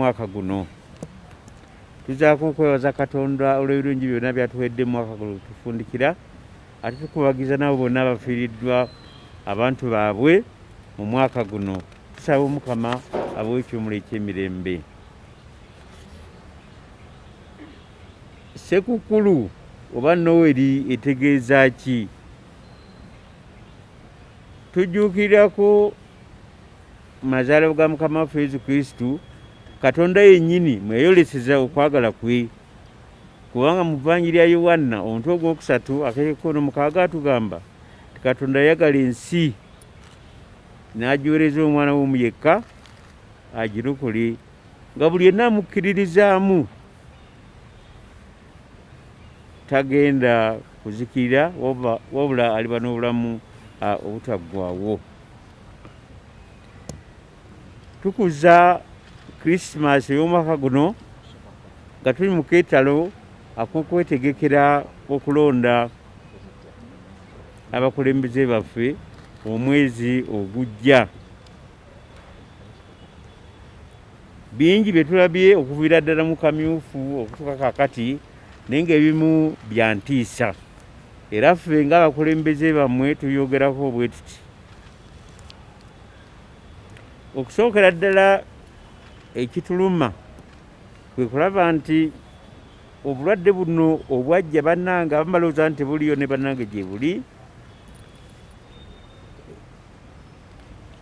mwaka guno. Tuzaako okwebaza katonda olw'ebirungi byonna byatuwedde mu mwaka guno tufundikira ate tukubagiza nabo bonna abafiiriddwa abantu baabwe mu mwaka guno. Tusaba omukama abawe ekyomula ekyemirembe. Sekukulu oba noweri etegeeza ki? Tujjuukirirako mazaalo ga mukama waffe yesu kristu katonda yennyini mweyoleseza okwagala kwe. Kubanga mu vvanjiri ya yowanna omutwe ogwokusatu akekono mukaaga atugamba ti katonda yayagala ensi. N'agiweereza omwana w'omu yekka agirokole nga buli yenna amukkiririzaamu. Tagenda kuzikirira wabula aliba n'obulamu obutaggwaawo. Tukuza krisimaasi ey'omwaka guno nga tuli mu keetalo ak'okwetegekera okulonda abakulembeze baffe omwezi ogujja. Bingi bye tulabye okuviira ddala mu kamyufu okutuuka kakati naye ng'ebimu bya ntiisa. Era ffe ng'abakulembeze bammwe tuyogerako bwe tuti. Okusookera ddala ekituluma kwe kulaba nti obulwadde buno obwajja bannange abamu balowooza nti tebuliyo ne bannange gye buli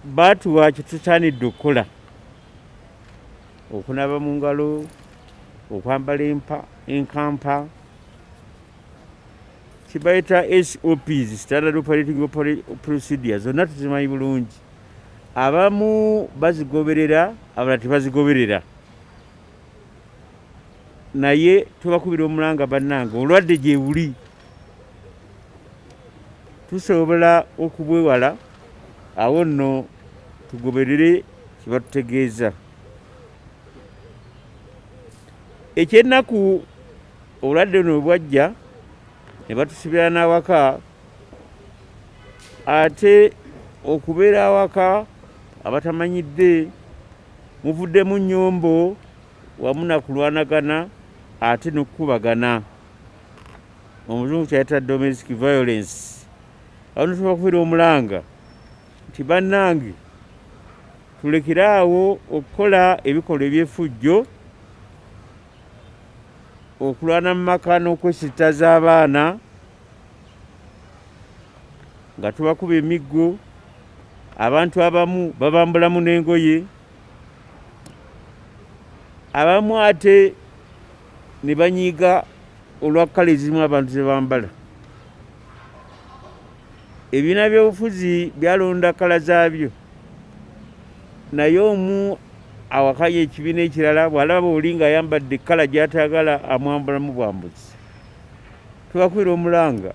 baatuwa kye tusaanidde okukola. Okunaaba mu ngalo okwambala empa enkampa. Kibayita sops standard operating Opera- procedure zonna tuzimanyi bulungi. Abamu bazigoberera abalala tebazigoberera naye tubakubira omulanga bannange olwadde gye buli. Tusobola okubwewala awo nno tugoberere kyebatutegeeza ekyennaku obulwadde buno bwajja ne batusibira n'awaka ate okubeera awaka abatamanyidde muvuddemu nnyombo wamu nakulwanagana ate n'okukubagana. Omuzungu kyayita domestic violence. Awo netubakubira omulanga nti bannange tulekere awo okukola ebikolwa ebyefujjo okulwana mu maka n'okwesittaza abaana nga tubakuba emiggo abantu abamu babambulamu n'engoye abamu ate ne banyiiga olwa kkala ezimu abantu ze bambala. Ebibiina by'obufuzi byalonda kkala zaabyo. Naye omu awakanya ekibiina ekirala bw'alaba oli ng'ayambadde ekkala gy'atayagala amwambulamu bwambuzi tubakubira omulanga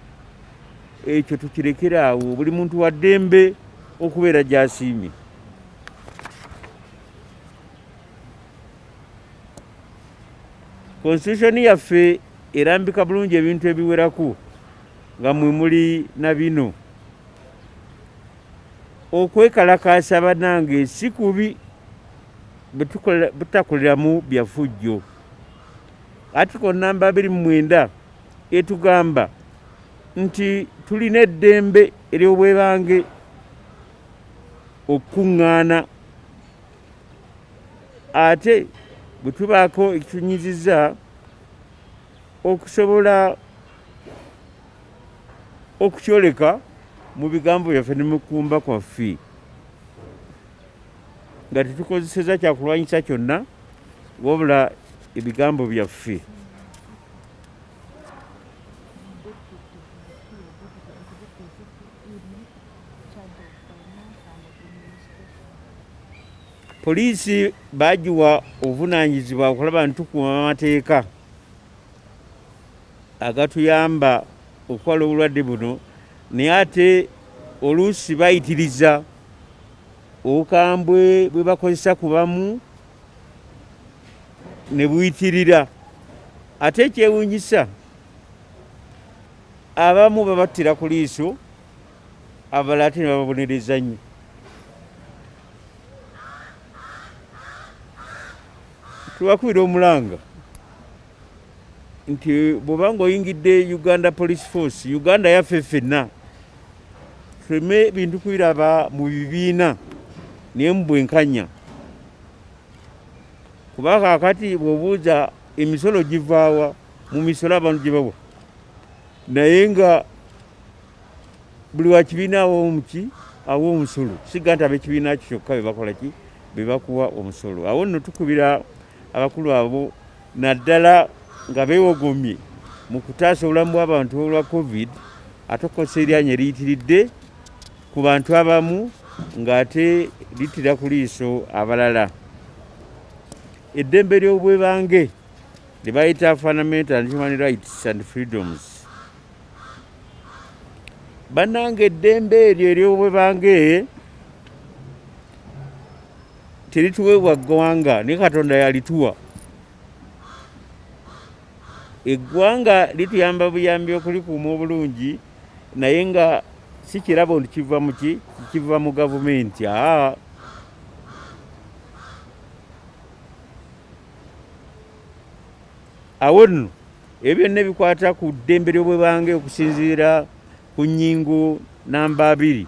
ekyo tukirekere awo. Buli muntu wa ddembe okubeera gy'asiimye constitution yaffe erambika bulungi ebintu ebiwerako nga mwe muli na bino. Okwekalakaasa bannange si kubi butakoleramu byafujjo article namba 29 etugamba nti tulina eddembe ery'obwebange okukuŋŋaana. Ate bwe tubaako ekitunyizizza okusobola okukyoleka mu bigambo byaffe ne mu kumba kwaffe. Nga tetukozeseza kyakulwanyisa kyonna wabula ebigambo byaffe poliisi bagiwa obuvunaanyizibwa okulaba nti tukuuma amateeka agatuyamba okukola obulwadde buno naye ate oluusi bayitiriza obukambwe bwe bakozesa ku bamu ne buyitirira. Ate ekyewuunyisa abamu babattira ku liiso abalala ate ne bababonereza nnyo tubakubira omulanga nti bw'oba ng'oyingidde uganda police force uganda yaffe ffenna tuleme bintu kubiraba mu bibiina naye mu bwenkanya. Kuba kaakati bw'obuuza emisolo givaawa mu misolo abantu gye bawa. Naye nga buli wa kibiina awo muki awa omusolo siga nti ab'ekibiina kyo kyokka bebakola ki? Bebakuwa omusolo. Awo nno tukubira abakulu abo naddala nga beewogomye mu kutaasa obulamu bw'abantu olwa covid ate okukozesa eryanya eriyitiridde ku bantu abamu ng'ate littira ku liiso abalala. Eddembe ly'obwebange lye bayita fundamental and human rights and freedoms. Bannanga eddembe eryo ery'obwebange terituweebwa ggwanga naye katonda yalituwa. Eggwanga lituyamba buyambi okulikuuma obulungi naye nga si kirabo nti kiva muki kiva mu gavumenti aa. Awo nno ebyo byonna ebikwata ku ddembe ly'obwebange okusinziira ku nnyingo namba abiri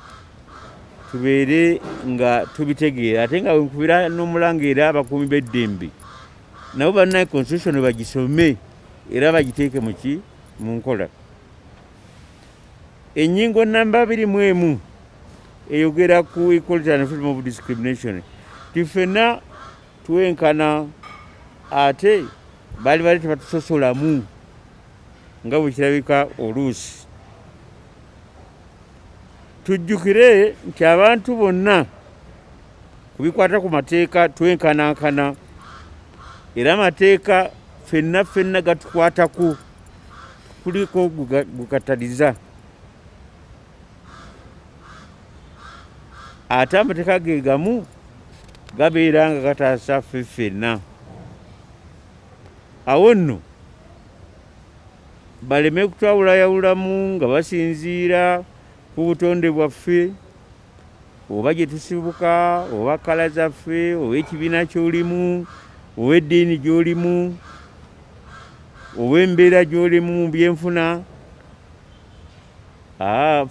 tubeere nga tubitegeera. Ate nga wenkubira n'omulangeera abakuumi b'eddembe nabo bannaye constitution bagisome era bagiteeke muki mu nkola. Ennyingo namba abiri mu emu eyogera ku equality and freedom of discrimination. Tifenna twenkana ate baali bali tebatusosolamu nga bwe kirabika oluusi tujjukire nti abantu bonna ku bikwata ku mateeka twenkanankana. Era amateeka ffenna ffenna gatukwatako kuliko gukataliza ate amateeka ge gamu gabeera nga gataasa ffe ffenna. Awo nno baleme kutwawulayawulamu nga basinziira ku butonde bwaffe oba gye tusibuka oba kala zaffe oba ekibiina ky'olimu oba eddiini gy'olimu oba embeera gy'olimu mu byenfuna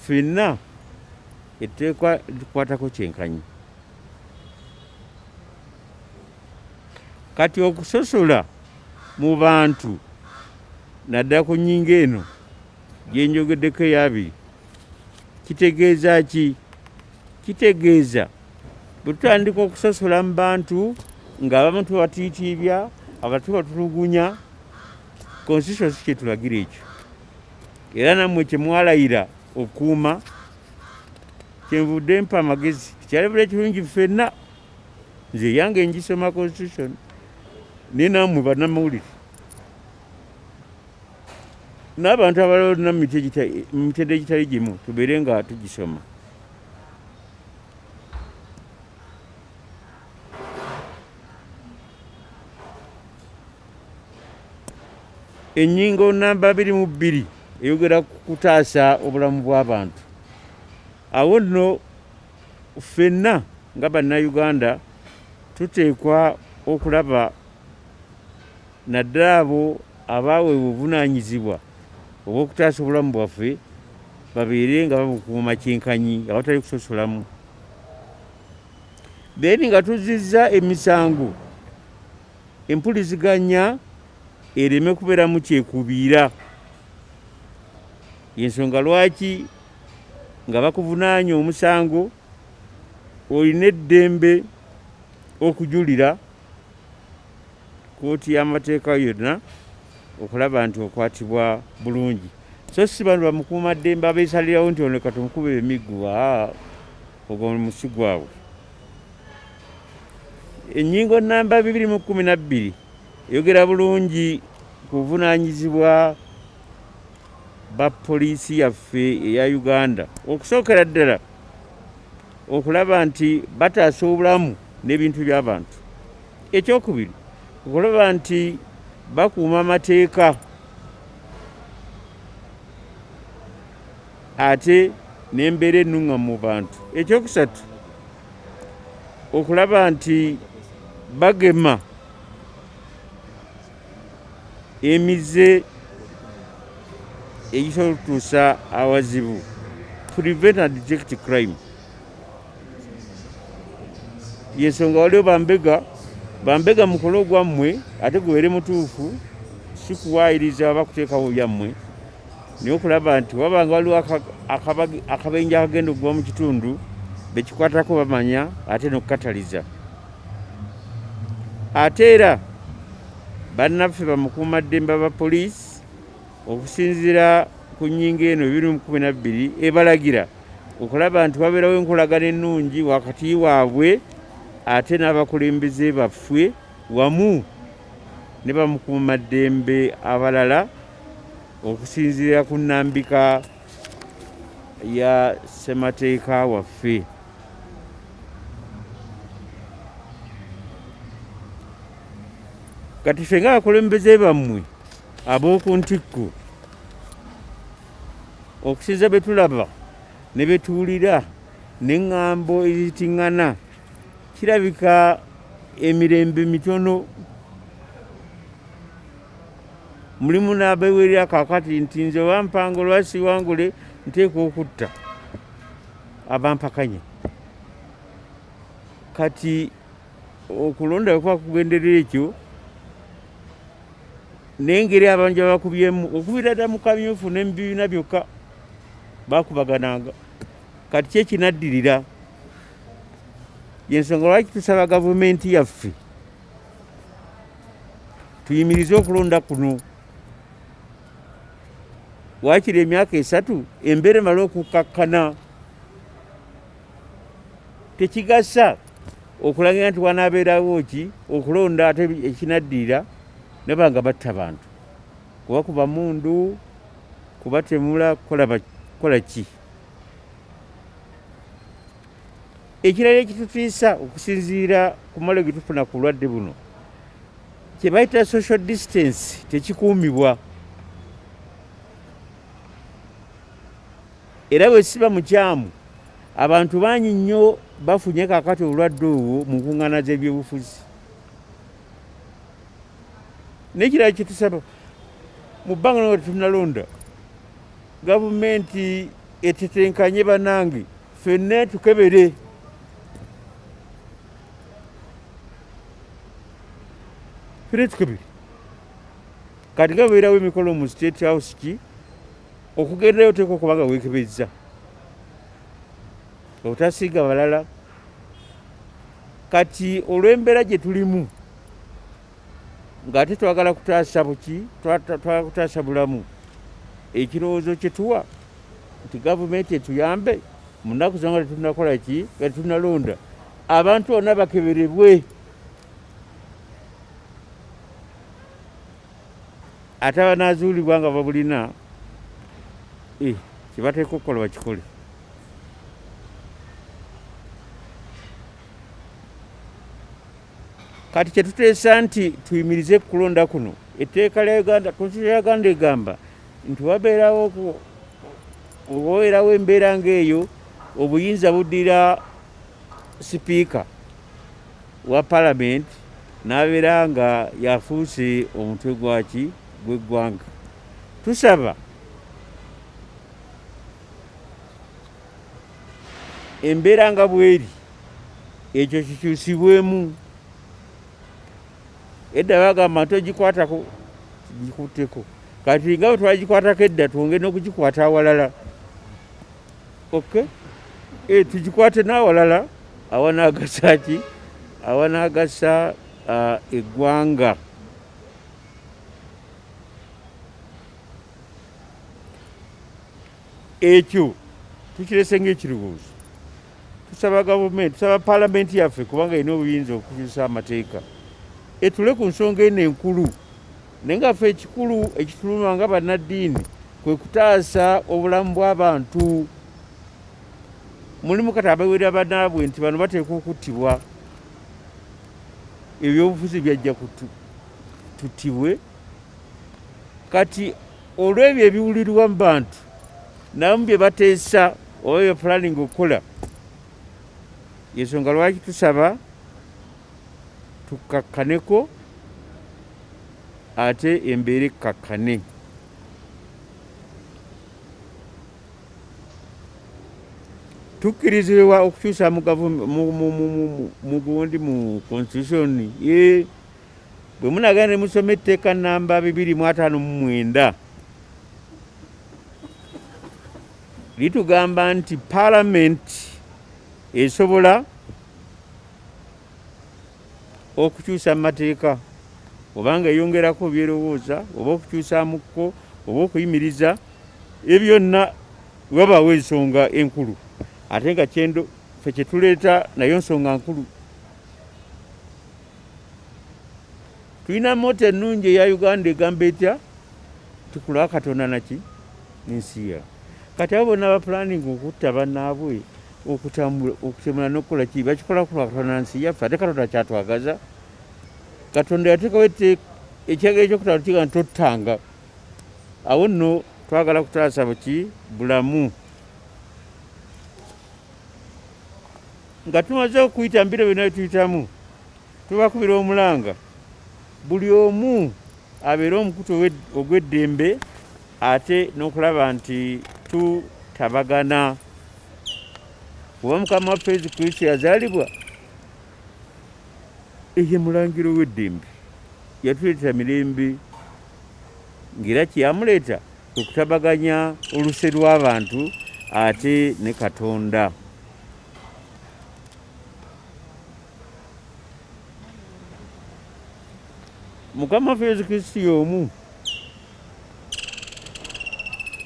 ffenna etteekwa litukwatako kyenkanyi. Kati okusosola mu bantu naddala ku nnyingo eno gyenjogeddeko eyabiri kitegeeza ki? Kitegeeza. Bwe tutandika okusosola mu bantu ng'abamu tubatiitiibya abatu batulugunya constitution si kyetulagira ekyo. Era nammwe kyemwalayira okuuma kyenvudde mpa amagezi tikyalabula ekirungi ffenna nze yange ngisoma constitution. Naye nammwe bannamawulire n'abantu abalala olina mu mitendera egitali gimu tubeere nga tugisoma. Ennyingo namba abiri mu bbiri eyogera ku kutaasa obulamu bw'abantu. Awo nno ffenna nga bannayuganda tuteekwa okulaba naddala abo abaaweebwa obuvunaanyizibwa obw'okutaasa obulamu bwaffe babeere nga babukuuma kyenkanyi abatali kusosolamu then nga tuzizza emisango empuliziganya ereme kubeeramu kyekubiira yensonga lwaki? Nga bakuvunaanya omusango olina eddembe okujulira kooti y'amateeka yonna okulaba nti okwatibwa bulungi. So si bano bamukuumaddembe abeesalirawo nti ono katumukuba emiggu aa ogwo musi gwabwe ennyingo namba bibiri mu kkumi nabbiri eyogera bulungi ku buvunaanyizibwa ba poliisi yaffe eya uganda. Okusookera ddala okulaba nti bataasa obulamu n'ebintu by'abantu. Ekyokubiri okulaba nti bakuuma amateeka. Ate n'embeera ennuŋŋamu mu bantu. Ekyokusatu okulaba nti bagema emize egisobola okutuusa awazibu. Prevent and detect crime. Yensonga waliwo bambega bambega mukole ogwammwe ate gubeere mutuufu sikuwaayiriza aba kuteekawo byammwe. Naye okulaba nti wabanga waliwo akabenja akagenda okuva mu kitundu bekikwatako bamanya ate nokukataliza ate era bannaffe bamukuumaddembe abapoliisi okusinziira ku nnyingo eno 2012 ebalagira okulaba nti wabeerawo enkolagana ennungi wakati waabwe ate n'abakulembeze baffwe wamu ne bamukuumaddembe abalala okusinziira ku nnambika ya ssemateeka waffe. Kati ffe ngaabakulembeze bammwe ab'oku ntikko okusinza be tulaba ne betuwulira neŋŋambo ezitiŋŋana kirabika emirembe mitono. Mulimu n'abewerera kakati nti nze obampanga olwasiwangule nteeka okutta. Abampakanya kati okulonda wekuba kugenderera ekyo nengeri abanja bakubyemu okubira dda mu kamyufu nemubibiina byokka bakubagananga. Kati kyekinaddirira yensonga lwaki tusaba gavumenti yaffe? Tuyimirize okulonda kuno. Wakiri emyaka esatu embeera emala okukakkana? Tekigasa okulagira nti wanaabeerawo ki okulonda ate ekinaddirira? Nabanga batta bantu. Kuba kuba mundu kubatemula kukola ki ekirala ekitutiisa okusinziira ku malo getufuna ku lwadde buno kyebayita social distance tekikuumibwa. Era bwe siba mukyamu abantu bangi nnyo bafunye kakati olwadde olwo mu nkuŋŋaana z'ebyobufuzi. Nekirala kyetusaba mu bbanga no tetunalonda gavumenti etetenkanye banange ffenne tukebere tukebere kati nga beerawo emikolo mu state house ki? Okugendayo oteeka okubanga weekebezza otasiiga balala. Kati olw'embeera gye tulimu ng'ate twagala kutaasa buki twagala kutaasa bulamu. Ekirowoozo kye tuwa nti gavumenti etuyambe mu nnaku zonga tetunakola ki? Nga tetunalonda abantu bonna bakeberebwe ate abanaazuulibwa nga babulina eh, kyebateeka okukola bakikole. Kati kyetuteesa nti tuyimirize kulonda kuno etteeka lya uganda konstitution ya uganda egamba nti wabeerawo owabeerawo embeera ngaeyo obuyinza buddira sipiika wa palamenti n'abeera nga yafuuse omutwe gwaki gw'eggwanga tusaba. Embeera nga bweri. Ekyo kikyusibwemu. Edda bagamba nti ogikwatako gikutteko. Kati nga bwe twagikwatako edda twongere n'okugikwata awalala. Ok? E, tugikwate n'awalala. Awanaagasa ki? Awanaagasa uh, ekyo tukirese ngaekirowoozo tusaba gavumenti tusaba palamenti yaffe kubanga erina obuyinza okukyusa amateeka. Etule ku nsonga eno enkulu naye nga ffe ekikulu ekituluma nga bannaddiini kwe kutaasa obulamu bw'abantu. Mulimu kati abawerera banaabwe nti bano bateeka okuttibwa ebyobufuzi byajja tuttibwe. Kati olw'ebyo ebiwulirwa mu bantu namu bye bateesa oba bye planning okukola yensonga lwaki tusaba tukakkaneko ate embeera ekkakkane. Tukkirizibwa okukyusa mugundi mu constitution bwe munagana ne musoma etteeka namba 259 litugamba nti paalamenti esobola okukyusa mu mateeka obanga eyongerako byerowooza oba okukyusamukko oba okuyimiriza ebyonna wabaawo ensonga enkulu. Ate nga kyendo fe kyetuleeta nayo nsonga nkulu. Tulina moto ennungi eya uganda egamba etya? Tukulwa katonda naki nensi yawe kati abo bonna bapulaninga okutta bannaabwe okutemula nokukola ki? Bakikola kulwa katonda nsi yaffe ate katonda kyatwagaza katonda yateekawo ekyagalo ekyokutala tukiga ntottanga awo nno twagala kutaasa buki bulamu. Nga tumaze okuyita mbiro byonna byetuyitamu tubakubira omulanga. Buli omu abeere omukutu ogw'eddembe ate n'okulaba nti tutabagana oba mukama waffe yesu kristo yazaalibwa eye mulangiro w'eddembe. Yatuleetera mirembe ngaera kyeyamuleeta okutabaganya oluse lw'abantu ate ne katonda. Mukama waffe yesu kristo y'omu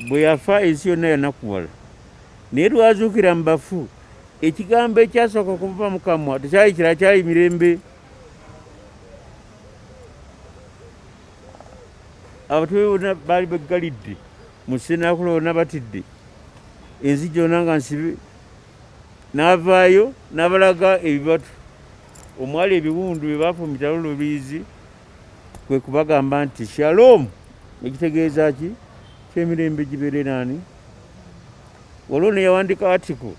bwe yafa ensi yonna yanakuwala naye lwazuukira mu bafu ekigambo ekyasooka okuva mukamwa tekyali kira kyali mirembe. Abatume bonna baali beggalidde mu senakula bonna batidde. Ensi gyonna nga nsibe n'avaayo n'abalaga ebibatu. Omwali ebiwundu bye bafumita lulubiizi kwe kubagamba nti shalom ekitegeeza ki kyemirembe gibeere naani waliwo neyawandika article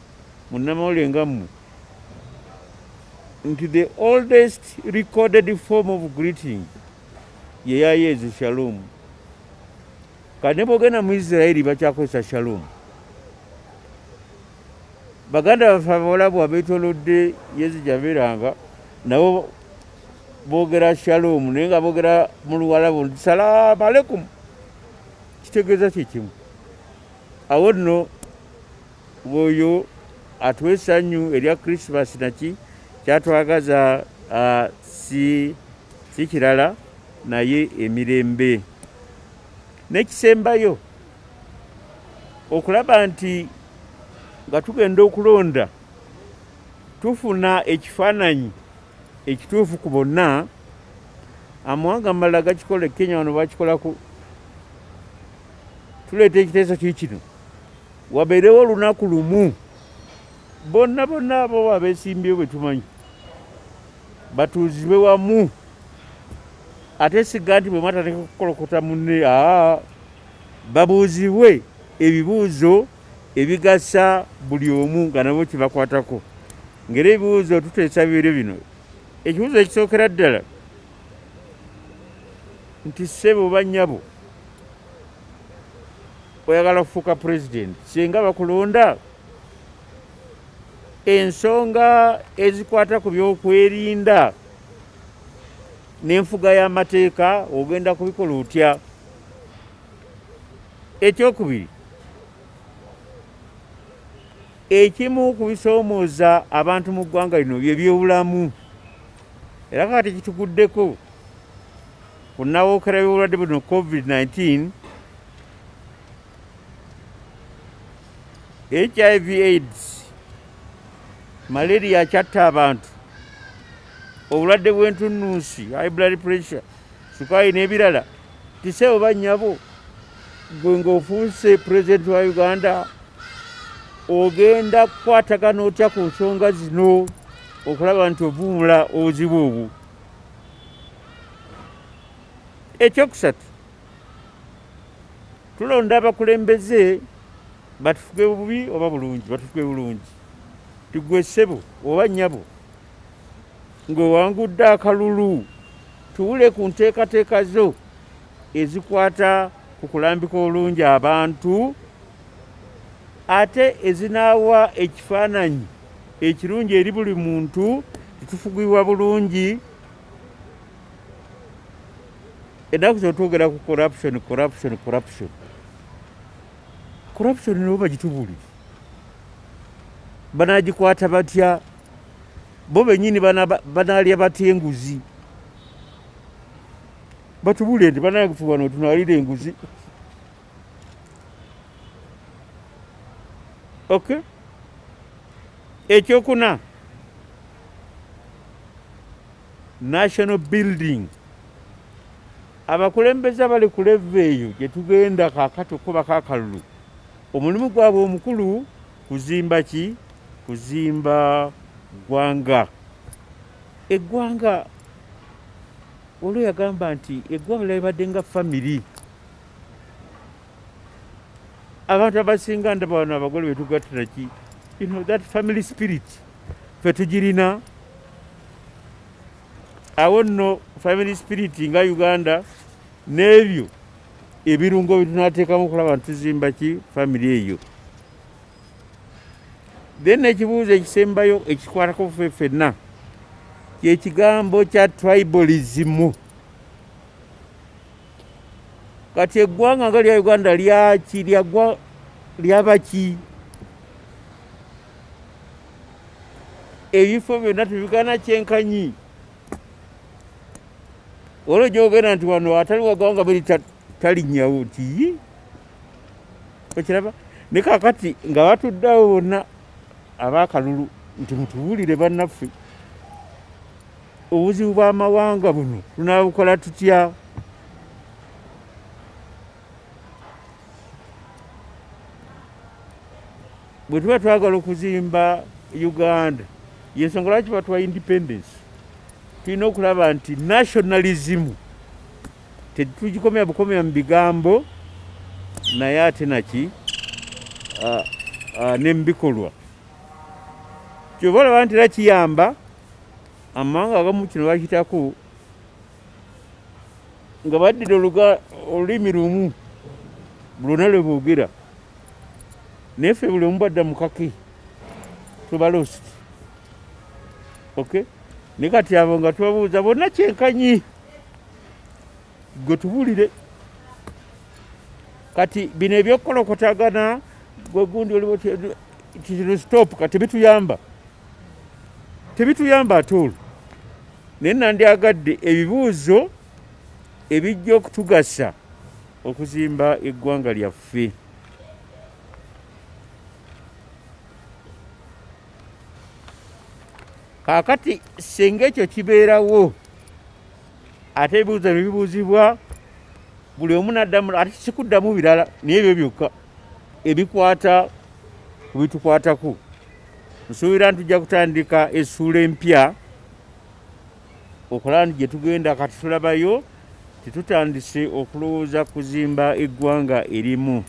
munamawule nga mmwe nti the oldest recorded form of greeting yeyayeezo shalom. Kati ne bwogenda mu isirairi bakyakozesa shalom. Baganda baffe abawalabu abeetolodde yezi jabeeranga nabo boogera shalom naye nga boogera mu luwalabu nti salaamu alekum kitegeeza kyekimu awo nno bwoyo atuwa essanyu erya krismas naki kyatwagaza si, kirala naye emirembe. Nekisembayo okulaba nti nga tugenda okulonda tufuna ekifaananyi ekituufu ku bonna amawanga malala gakikola ekenya wano bakikolaku tuleeta ekiteeso kiikino wabeerewo olunaku lumu. Bonna bonna abo abeesimbyewo bwe tumanyi. Batuuzibwe wamu. Ate siga nti bwe mwatateka kukolokota munne aa babuuzibwe ebibuuzo ebigasa buli omu nga nabo kyebakwatako ngaera ebibuuzo tuteesa bibeere bino. Ekibuuzo ekisookera ddala. Nti ssebo oba nnyabo oyagala kufuuka pulezidenti singa bakulonda ensonga ezikwata ku byokwerinda n'enfuga y'amateeka ogenda kubikola otya? Ekyokubiri ekimu ku bisoomooza abantu mu ggwanga lino bye byobulamu era kati kituguddeko kunawookera byobulwadde buno covid-19 hiv aids malaria akyatta abantu. Obulwadde bw'entunnunsi high blood pressure sukaayi n'ebirala tiseebo bannyabo gwe ng'ofuuse pulezidenti wa uganda ogenda kukwatagana otya ku nsonga zino okulaba nti ovuumula obuzibu obwo ekyokusatu tulonda abakulembeze batufuge bubi oba bulungi? Batufuge bulungi. Tigwe ssebo oba nnyabo? Ng'owangudde akalulu tuwule ku nteekateeka zo ezikwata ku kulambika olungi abantu ate ezinaawa ekifaananyi ekirungi eri buli muntu titufugibwa bulungi. Ennaku zino twogera ku corruption corruption corruption corruption nabo bagitubulire banagikwata batya bo benyini banaalya batya enguzi batubulire nti banafuba notunaalira enguzi ok? Ekyokuna national building. Abakulembeze abali ku leva eyo gyetugenda kakati okuba kakalulu omulimu gwabwe omukulu kuzimba ki? Kuzimba ggwanga eggwanga olwo yagamba nti eggwanga lyalibadde nga famiri abantu abasinga ndaba wano abagole betugattira ki? You know, that family spirit fe tugirina. Awo nno family spirit nga uganda n'ebyo ebirungo byetunateekamu okulaba ntituzimba ki famiri eyo. Then ekibuuzo ekisembayo ekikwatako fe ffenna kyekigambo kya tribalism. Kati eggwanga nga lya uganda lyaki lyagwa lyabaki ebifo byonna tebigana kyenkanyi. Olwo gyogenda nti wano atali wagwanga biri talinnyawo nti okiraba? Ne kakati nga batuddeawo bonna abaakalulu nti mutubuulire bannaffe. Obuzibu bw'amawanga buno tunaabukola tutya? Bwe tuba twagala okuzimba uganda yensonga lwaki batwa independence? Tulina okulaba nti nationalism tetugikomya bukomya mu bigambo naye ate naki? Nemubikolwa kyoba olaba nti era kiyamba amawanga agamu kino bakitako nga baddira olulimi lumu lwonna lwe boogera. Naye ffe buli omu bwadda mukake tubalost ok? Naye kati abo nga tubabuuza bonna kyenkanyi gwe tubulire kati bino ebyokukolokotagana gwe gundi oliwo kino stop kati bituyamba tebituyamba ate olwo naye nandyagadde ebibuuzo ebijja okutugasa okuzimba eggwanga lyaffe. Kaakati senga ekyo kibeerawo ate ebibuuzo ne bibuuzibwa buli omu naddamu ate kikuddamu birala naye ebyo byokka ebikwata ku bitukwatako. Nsuubira nti tujja kutandika essuula empya okulaba nti gye tugenda kati tulabayo titutandise okulowooza kuzimba eggwanga erimu